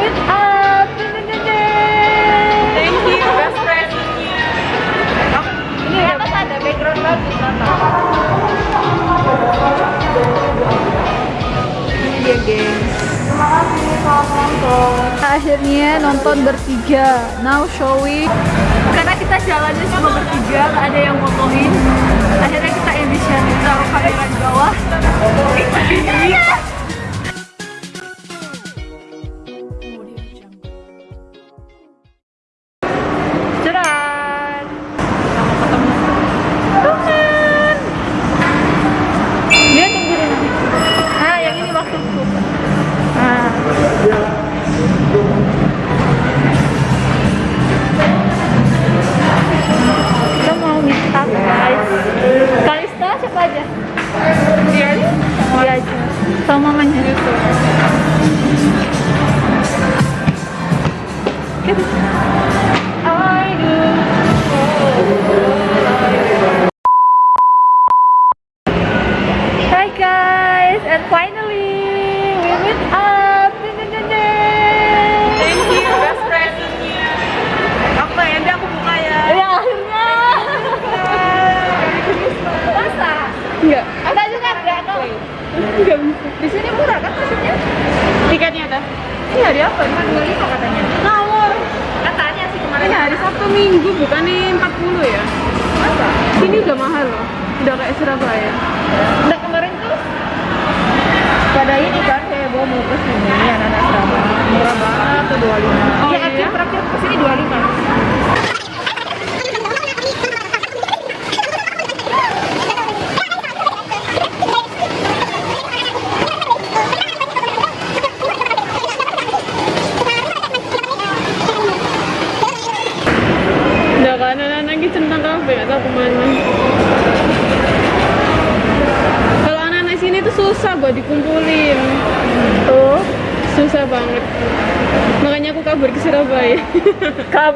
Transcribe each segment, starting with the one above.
it up. Thank you, best presentnya. Ini atas ada background bagus. Ini dia gengs. Terima kasih selamat nonton. Akhirnya nonton bertiga. Now showing. Karena kita jalannya cuma bertiga, ada yang motoin. Akhirnya kita edition taruh kamera di bawah.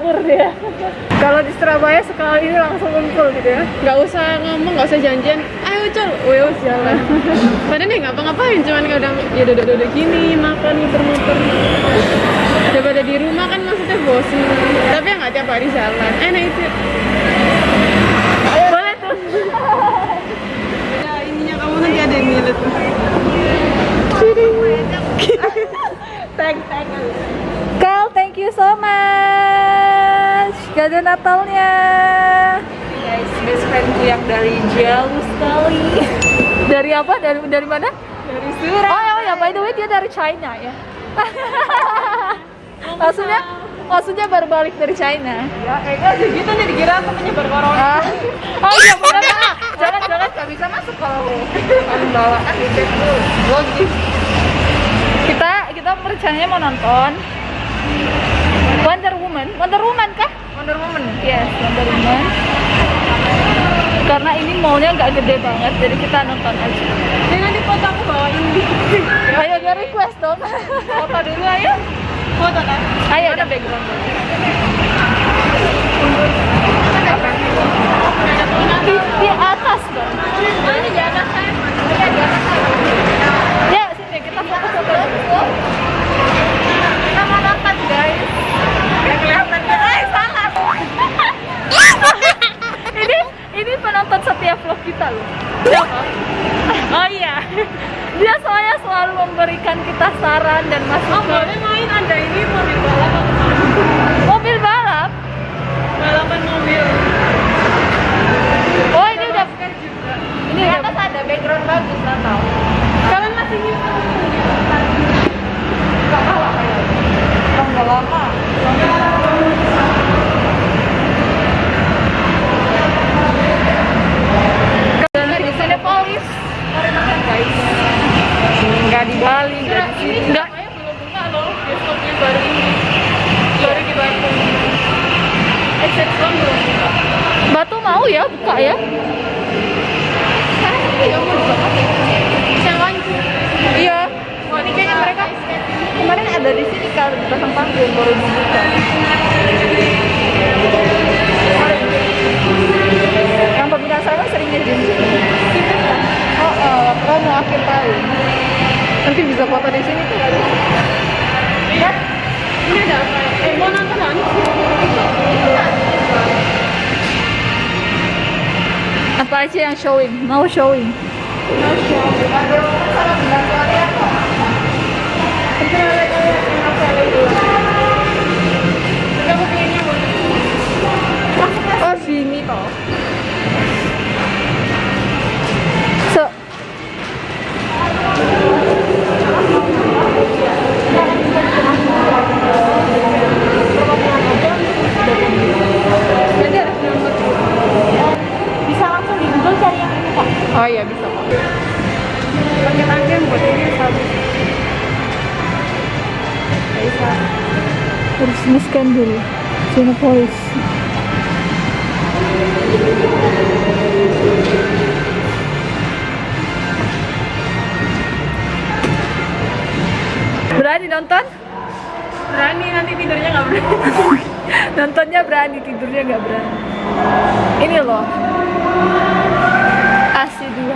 Kabur dia kalau di Surabaya sekali ini langsung ngumpul gitu ya Gak usah ngomong, gak usah janjian. Ayo col, wes jalan. Padahal nih ngapa-ngapain, cuman udah ya duduk-duduk gini, makan muter-muter. Daripada di rumah kan maksudnya bosen. Tapi ya nggak tiap hari jalan. Eh, nah itu. boleh tuh Ya ininya kamu nanti ada yang ngilet. tag tag Kal thank you so much kado Natalnya guys best friendku yang dari jauh sekali dari apa dari dari mana Dari surat. Oh ya, oh ya, by the way dia dari China ya. maksudnya, maksudnya baru balik dari China. Ya, eh kan gitu nih dikira aku menyebar corona. Ah, oh iya benar. jangan jangan nggak bisa masuk kalau kalau bawa kan di Facebook. Logis. Kita kita rencananya mau nonton Wonder Woman. Wonder Woman kah? Wonder Woman. Yes, Wonder Woman. Karena ini mallnya nggak gede banget, jadi kita nonton aja. Ini nanti foto aku bawain Ayo dia request dong. foto dulu ayo. Foto kan? Ayo ada background. Di, di aja yang showing, mau showing. Oh sini toh. So, dulu. Cinepolis. Berani nonton? Berani nanti tidurnya nggak berani. Nontonnya berani, tidurnya nggak berani. Ini loh. AC 2.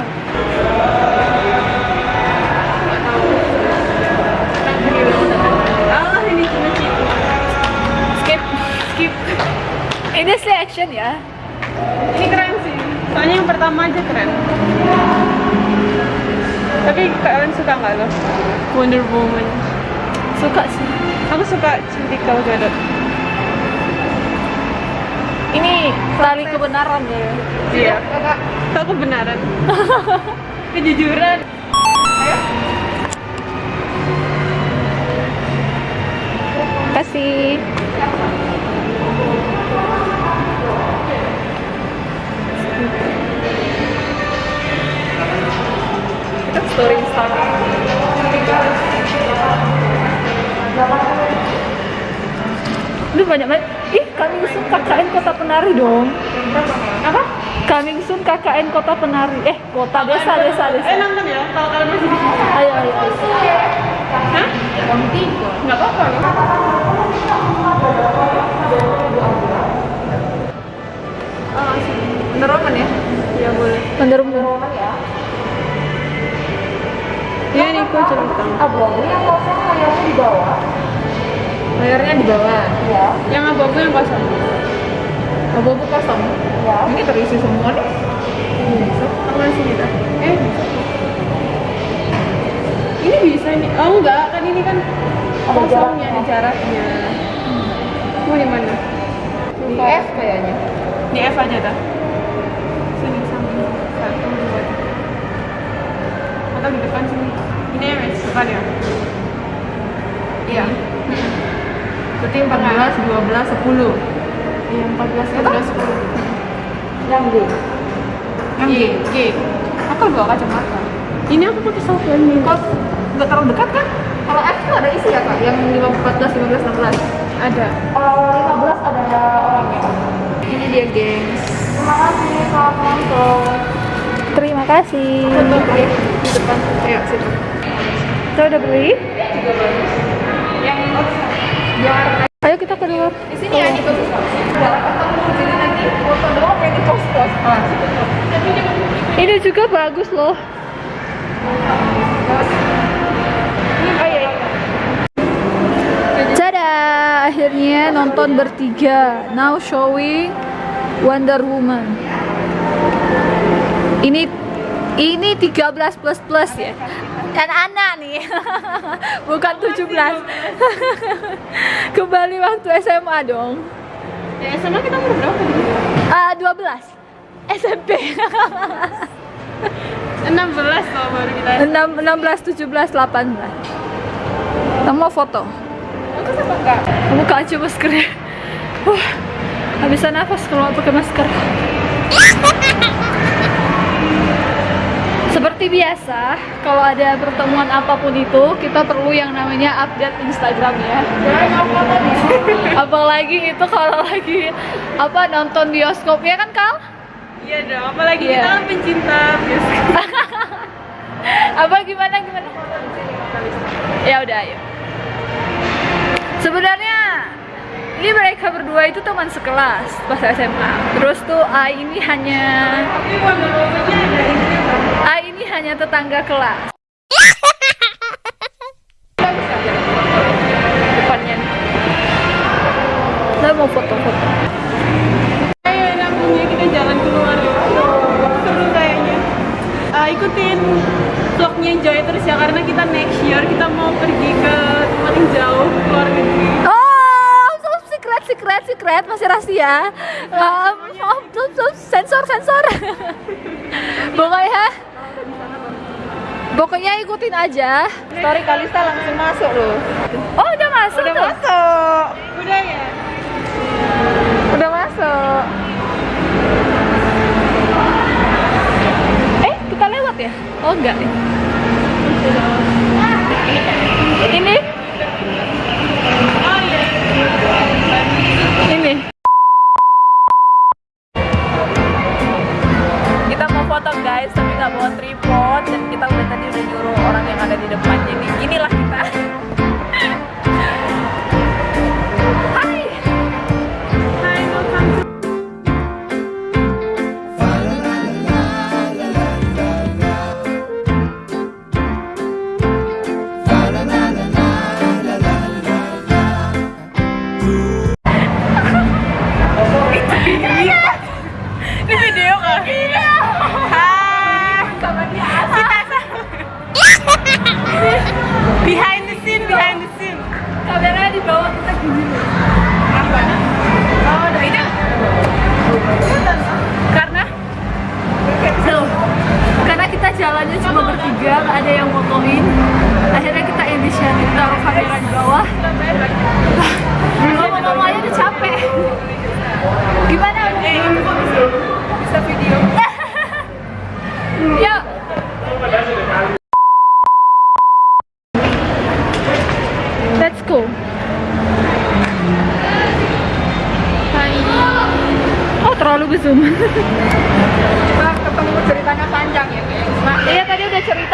Ah ini cuma Ini slow action ya. Ini keren sih. Soalnya yang pertama aja keren. Tapi kalian suka nggak lo? Wonder Woman. Suka sih. Aku suka cantik Gal Gadot. Ini tali kebenaran ya. Iya. Itu kebenaran. Kejujuran. Kasih. Story Instagram. Lu banyak banget. Ih, Coming Soon KKN Kota Penari dong. Apa? Coming Soon KKN Kota Penari. Eh, kota desa desa Eh desa. nonton ya, kalau kalian masih di sini. Ayo ayo. ayo. Hah? Nggak apa-apa Layarnya di bawah. Ya. Yang abu-abu yang kosong. Abu-abu kosong. Ya. Ini terisi semua nih. Bisa. Aku masih bisa. Eh, bisa. Ini bisa nih. Oh enggak, kan ini kan Ada kosongnya, ada jaraknya. Mau di mana? Di F kayaknya. Di F aja dah. Sini samping satu dua. Atau di depan sini. Ini ya, depan ya. Berarti 14, 12, 10. Iya, 14, 12, 10. Yang D. Yang G, G. Aku bawa kacamata. Ini aku pakai software nih. Kok nggak terlalu dekat kan? Kalau F tuh ada isi ya kak? Yang 14, 15, 16? Ada. Kalau 15 ada orangnya. Ini dia gengs. Terima kasih, selamat nonton. Terima kasih. Foto ya di depan. Ayo situ. Kita udah beli. Juga bagus. Yang juara Ayo kita ke luar. di sini ya banget. Jarak ketemu di sini nanti foto doang yang di pos pos. Ah, Ini juga bagus loh. Oh iya. Tada, akhirnya nonton bertiga. Now showing Wonder Woman. Ini ini 13 plus plus ya. Dan anak nih. Bukan 17. Kembali waktu SMA dong. Ya sama kita umur berapa? Ah, 12. SMP. 16 loh baru kita. 6, 16, 17, 18. Kamu mau foto? Aku sama enggak? Buka aja maskernya. Nggak bisa nafas kalau pakai masker. Seperti biasa, kalau ada pertemuan apa pun itu, kita perlu yang namanya update Instagram ya. Apalagi itu kalau lagi apa nonton bioskop ya kan Kal? Iya dong, apalagi Iya. kita kan pencinta bioskop. Apa gimana gimana? Ya udah ayo. Sebenarnya ini mereka berdua itu teman sekelas pas SMA. Terus tuh A ini hanya? A ini hanya tetangga kelas. Depannya. Saya mau foto-foto. Ayo lampunya kita jalan keluar. Seru ikutin vlognya Joy terus ya karena kita next year kita mau pergi ke tempat yang jauh ke luar negeri. Secret, masih rahasia. Um, oh, so- so- sensor, sensor. Pokoknya, pokoknya ikutin aja. Story Kalista langsung masuk loh. Oh, udah masuk Udah tuh. masuk. Udah ya? Udah masuk. Eh, kita lewat ya? Oh, enggak. Ini? Oh iya. Ini. Kita mau foto guys, tapi nggak bawa tripod dan kita udah tadi udah nyuruh orang yang ada di depan. Jadi inilah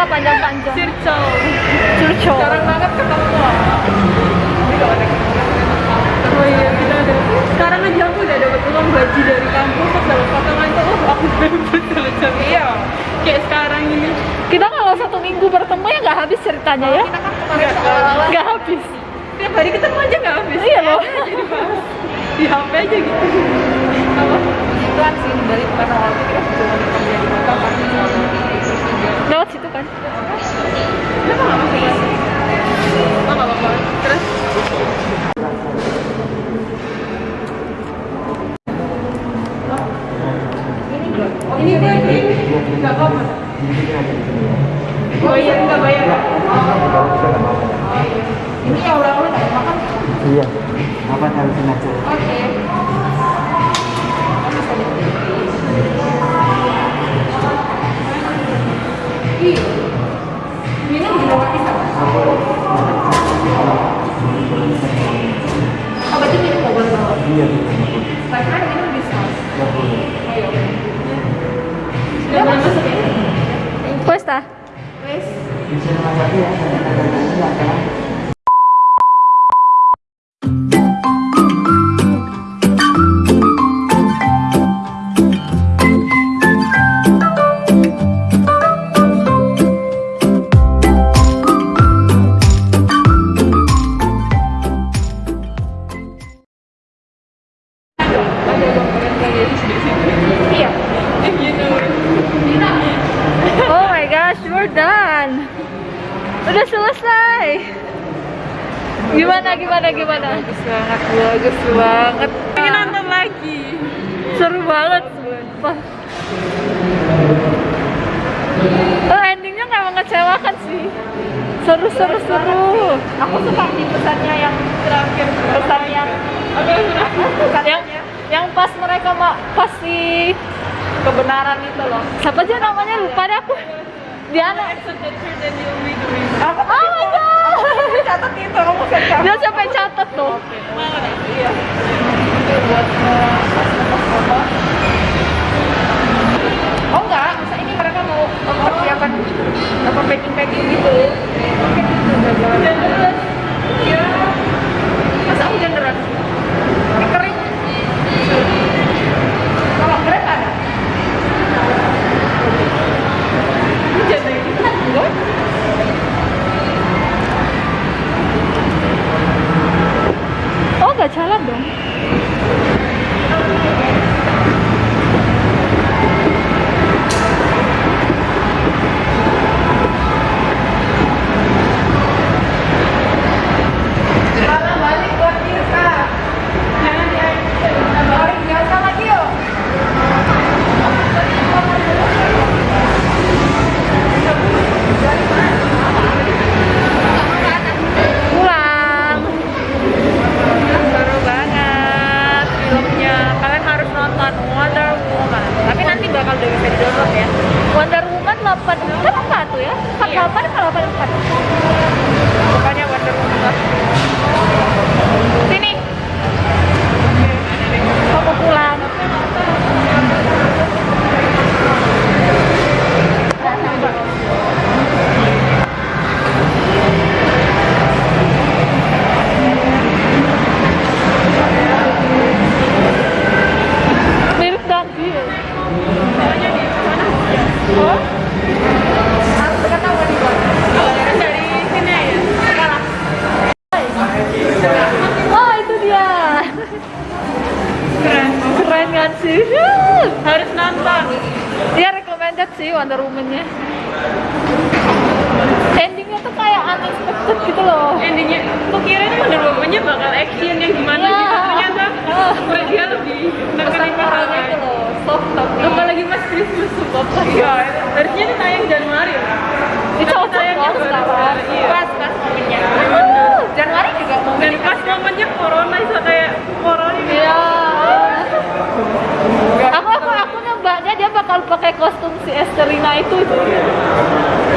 panjang-panjang. Circle. Curcol. jarang banget ketemu. Oh iya, kita ada. Sekarang aja aku udah dapat uang gaji dari kampus, terus dapat potongan tuh, oh aku bebas kalau cari. Iya. Kayak sekarang ini. Kita kalau satu minggu bertemu ya nggak habis ceritanya ya? Kita kan kemarin Nggak habis. Tiap hari ketemu aja nggak habis. Iya loh. Jadi bahas di HP aja gitu. Apa? iklan sih dari tempat awal kita cuma kerja di kota kan. Lewat situ Udah selesai. Gimana gimana gimana? Bagus banget, bagus banget. Pengen nonton lagi. Seru banget. Oh, endingnya nggak mengecewakan sih. Seru seru seru. Aku suka di pesannya yang terakhir, pesan yang yang? Yang yang pas mereka ma- pas si kebenaran itu loh. siapa aja namanya lupa deh aku. Diana. Accept the truth and you'll be the reason. Apa Oh my god. catat itu kamu kan catat. Dia sampai catat tuh. Mana? Iya. Itu buat eh, pas ngepost foto. Oh enggak, masa ini mereka mau mempersiapkan apa packing packing gitu. Oke, itu udah jalan. deras. Iya. Masa hujan deras? Ini kering. Kalau kering ada. Hujan lagi. Enggak. keren keren kan sih harus nonton ya recommended sih Wonder Woman-nya. Endingnya tuh kayak unexpected gitu loh. Endingnya aku kira ini Wonder Woman-nya bakal action yang gimana Ya. gitu ternyata. Ah. dia lebih nekenin moralnya gitu loh soft tapi apalagi Mas Christmas sumpah iya. Harusnya ini tayang Januari loh itu Tapi cocok tayangnya baru sekarang. Iya. pas pas momennya. Januari juga mau dan pas momennya corona bisa kayak corona Iya. Aku aku bakal pakai kostum si Esterina itu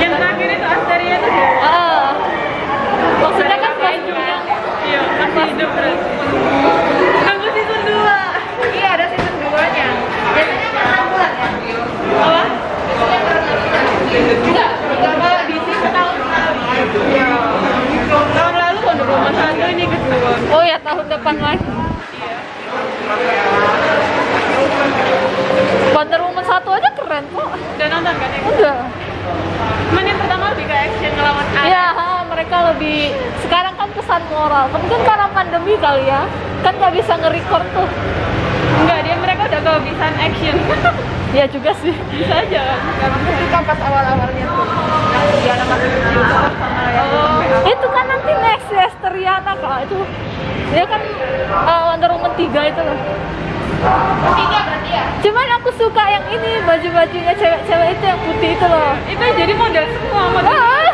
yang terakhir itu Asteria itu Ah. Maksudnya kan kostum yang iya masih hidup terus tunggu season 2 Iya ada season 2 nya. Biasanya per 6 bulan ya. apa? Enggak, kalau DC setahun sekali. Iya. tahun lalu Wonder Woman 1 ini kedua Oh ya tahun depan lagi. Wonder Woman satu aja keren kok. udah nonton kan ya? Udah. cuman yang pertama lebih ke action ngelawan Ares Iya, ha, mereka lebih pesan moral. Mungkin karena pandemi kali ya, kan nggak bisa nge-record tuh. enggak dia mereka udah kehabisan action Ya juga sih. bisa aja kan suka pas awal-awalnya tuh. Yang Diana masih kecil sama yang Oh. Itu kan nanti next ya Esteriana kak itu dia kan uh, Wonder Woman 3 itu loh. Tiga berarti ya? Cuman aku suka yang ini baju-bajunya cewek-cewek itu yang putih itu loh. itu jadi model semua model Ah,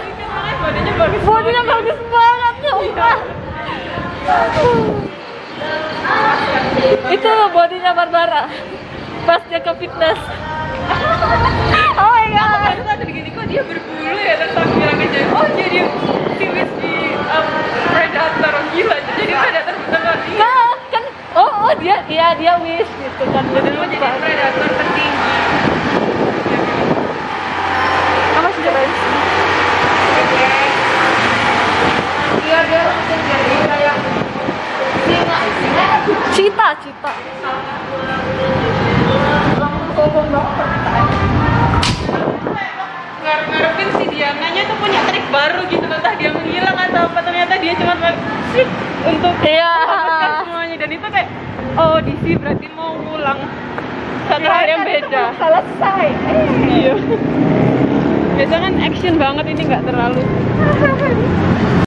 badannya bagus bodinya bagus banget. itu bodinya Barbara pas dia ke fitness. oh my god. Aku tadi gini kok dia berbulu ya terus aku bilang aja oh jadi series di um, Predator gila jadi Predator beneran iya Nah, kan oh, oh dia dia dia wish gitu kan. Jadi Predator tertinggi Apa sih keren? Iya dia langsung jadi kayak singa singa cita cita. Banget ngarep-ngarepin si Diananya tuh punya trik baru gitu entah dia menghilang atau apa ternyata dia cuma switch untuk Iya. menghapuskan semuanya. Dan itu kayak oh DC berarti mau ngulang satu hal yang beda. Selesai. Iya. Biasa kan action banget ini nggak terlalu